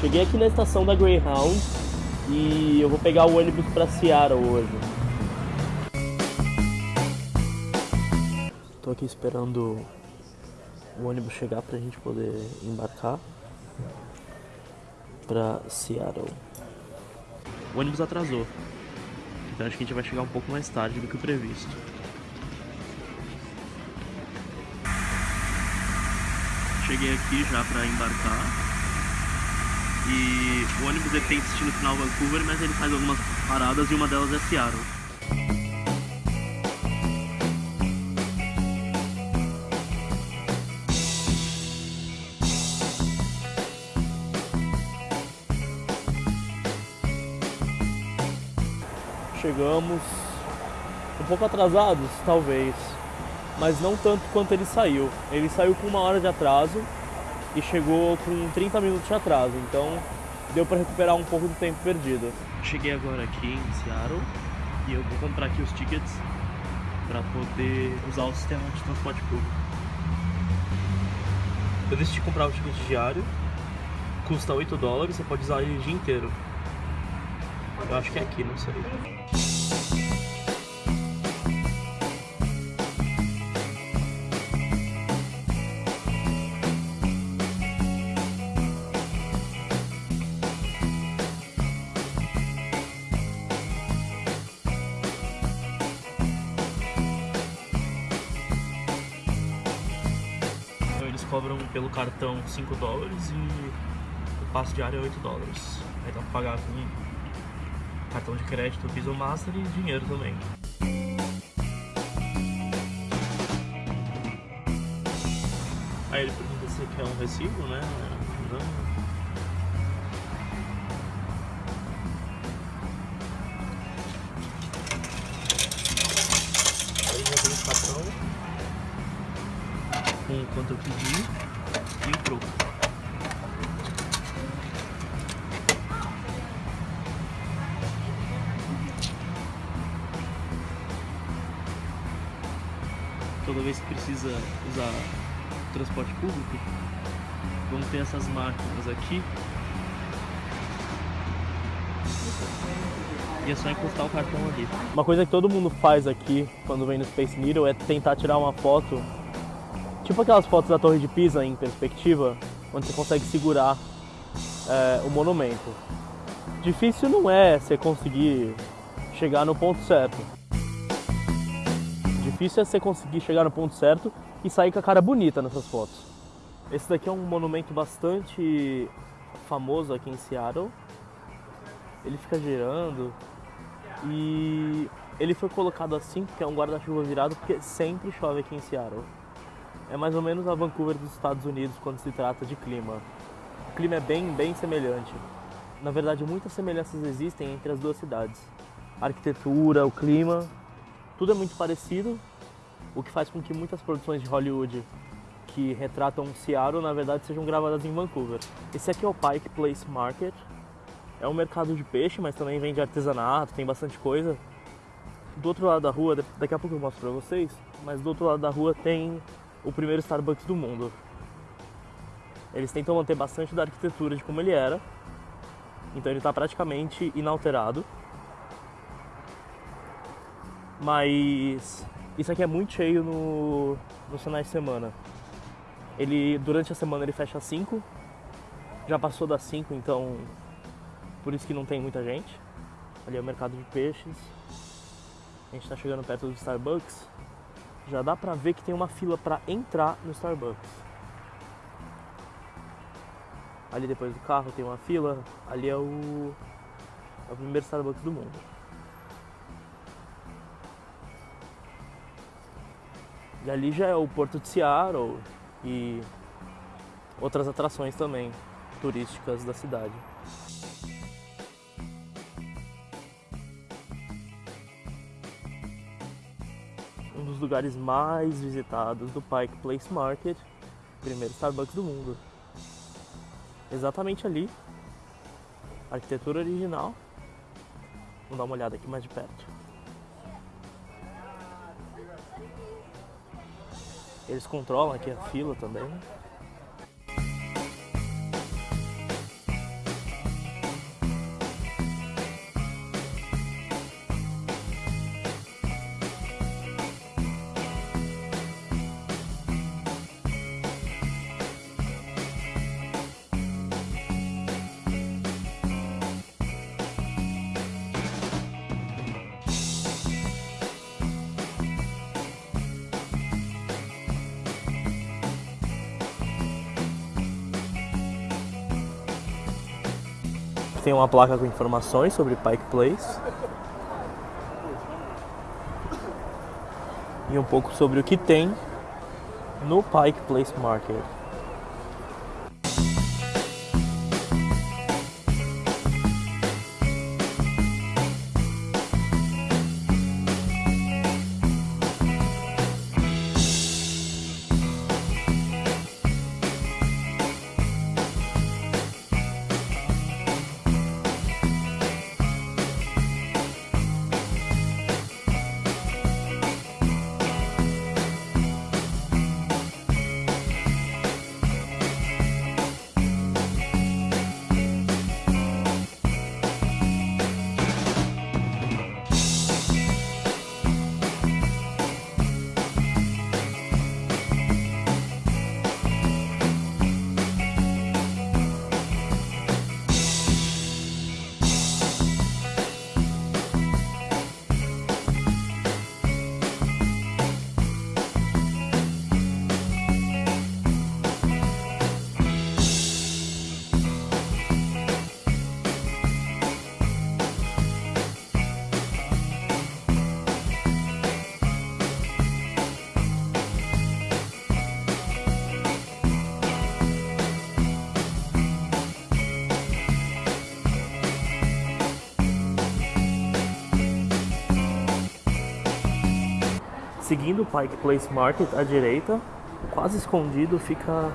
Cheguei aqui na estação da Greyhound e eu vou pegar o ônibus para Seattle hoje. Tô aqui esperando o ônibus chegar pra gente poder embarcar pra Seattle. O ônibus atrasou, então acho que a gente vai chegar um pouco mais tarde do que o previsto. Cheguei aqui já pra embarcar. E o ônibus ele tem destino final Vancouver, mas ele faz algumas paradas e uma delas é Seattle. Chegamos um pouco atrasados, talvez, mas não tanto quanto ele saiu. Ele saiu com uma hora de atraso e chegou com 30 minutos de atraso, então deu para recuperar um pouco do tempo perdido. Cheguei agora aqui em Seattle e eu vou comprar aqui os tickets para poder usar o sistema de transporte público. Eu decidi comprar o ticket diário, custa 8 dólares, você pode usar ele o dia inteiro. Eu acho que é aqui, não sei. Cobram pelo cartão 5 dólares e o passe diário é 8 dólares. Aí dá pra pagar com cartão de crédito, Visa Master e dinheiro também. Aí ele pergunta se quer um recibo, né? Não. Quanto eu pedi e o troco. Toda vez que precisa usar transporte público, vamos ter essas máquinas aqui e é só encostar o cartão ali. Uma coisa que todo mundo faz aqui quando vem no Space Needle é tentar tirar uma foto Tipo aquelas fotos da Torre de Pisa em perspectiva, onde você consegue segurar é, o monumento. Difícil não é você conseguir chegar no ponto certo. Difícil é você conseguir chegar no ponto certo e sair com a cara bonita nessas fotos. Esse daqui é um monumento bastante famoso aqui em Seattle. Ele fica girando e ele foi colocado assim porque é um guarda-chuva virado porque sempre chove aqui em Seattle é mais ou menos a Vancouver dos Estados Unidos quando se trata de clima. O clima é bem, bem semelhante. Na verdade, muitas semelhanças existem entre as duas cidades. A arquitetura, o clima, tudo é muito parecido, o que faz com que muitas produções de Hollywood que retratam Seattle, na verdade, sejam gravadas em Vancouver. Esse aqui é o Pike Place Market. É um mercado de peixe, mas também vende artesanato, tem bastante coisa. Do outro lado da rua, daqui a pouco eu mostro pra vocês, mas do outro lado da rua tem o primeiro Starbucks do mundo. Eles tentam manter bastante da arquitetura de como ele era, então ele está praticamente inalterado. Mas isso aqui é muito cheio no, nos finais de semana. Ele durante a semana ele fecha às 5. Já passou das 5, então por isso que não tem muita gente. Ali é o mercado de peixes. A gente está chegando perto do Starbucks já dá pra ver que tem uma fila para entrar no Starbucks. Ali depois do carro tem uma fila, ali é o, é o primeiro Starbucks do mundo. E ali já é o Porto de Seattle e outras atrações também turísticas da cidade. Dos lugares mais visitados do Pike Place Market, primeiro Starbucks do mundo. Exatamente ali, arquitetura original. Vamos dar uma olhada aqui mais de perto. Eles controlam aqui a fila também. Tem uma placa com informações sobre Pike Place. E um pouco sobre o que tem no Pike Place Market. Seguindo o Pike Place Market à direita, quase escondido fica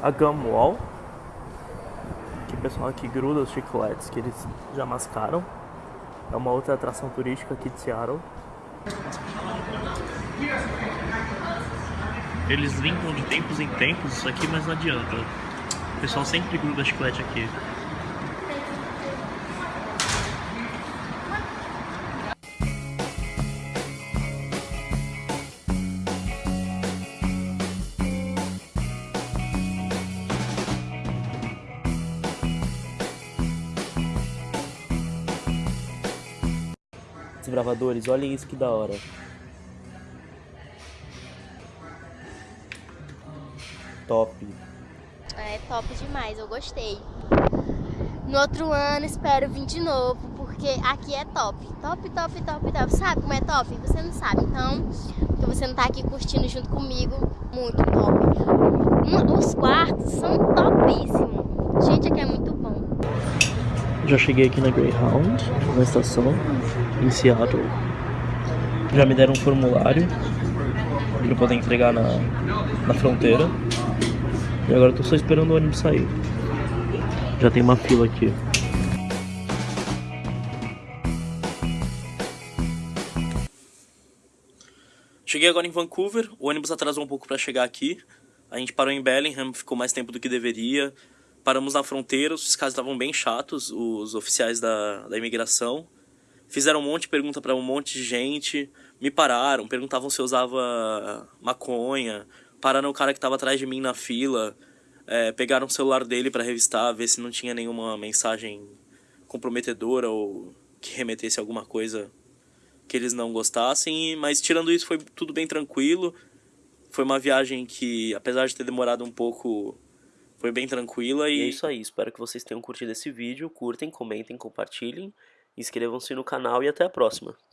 a Gum Wall, que o pessoal aqui gruda os chicletes que eles já mascaram. É uma outra atração turística aqui de Seattle. Eles limpam de tempos em tempos isso aqui, mas não adianta. O pessoal sempre gruda chiclete aqui. Desbravadores, olhem isso que da hora. Top. É top demais, eu gostei. No outro ano espero vir de novo, porque aqui é top. Top, top, top, top. Sabe como é top? Você não sabe, então, porque você não tá aqui curtindo junto comigo, muito top. Os quartos são topíssimos. Gente, aqui é muito bom. Já cheguei aqui na Greyhound, na estação, em Seattle. Já me deram um formulário para poder entregar na, na fronteira. E agora tô só esperando o ônibus sair. Já tem uma fila aqui. Cheguei agora em Vancouver, o ônibus atrasou um pouco para chegar aqui. A gente parou em Bellingham, ficou mais tempo do que deveria. Paramos na fronteira, os fiscais estavam bem chatos, os oficiais da, da imigração. Fizeram um monte de pergunta para um monte de gente, me pararam, perguntavam se eu usava maconha, pararam o cara que estava atrás de mim na fila, é, pegaram o celular dele para revistar, ver se não tinha nenhuma mensagem comprometedora ou que remetesse a alguma coisa que eles não gostassem, mas tirando isso foi tudo bem tranquilo. Foi uma viagem que, apesar de ter demorado um pouco, foi bem tranquila e... e é isso aí, espero que vocês tenham curtido esse vídeo, curtem, comentem, compartilhem, inscrevam-se no canal e até a próxima.